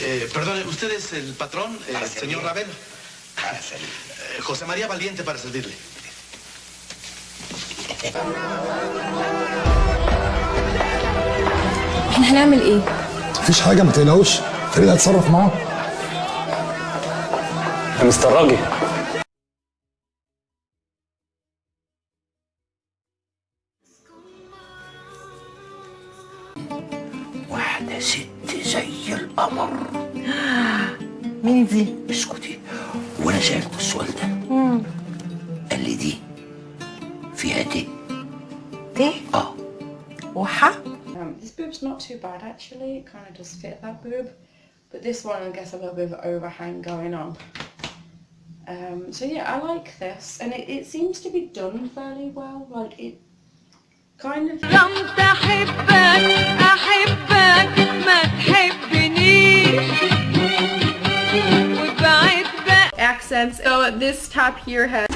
Eh, perdone, ¿usted es el patrón, eh, Para señor servir. Ravel? Para salir. Eh, José María Valiente para servirle. إحنا هنعمل إيه؟ مفيش حاجة ما تقلقوش فريد هيتصرف معاه يا مستر راجي واحدة ست زي القمر مين دي؟ اسكتي وانا سألته السؤال ده قال لي دي فيها دي دي؟ اه وحة؟ Um, this boob's not too bad actually, it kind of does fit that boob, but this one I guess a little bit of overhang going on. Um, so yeah, I like this, and it, it seems to be done fairly well, like it kind of... accents. So this top here has...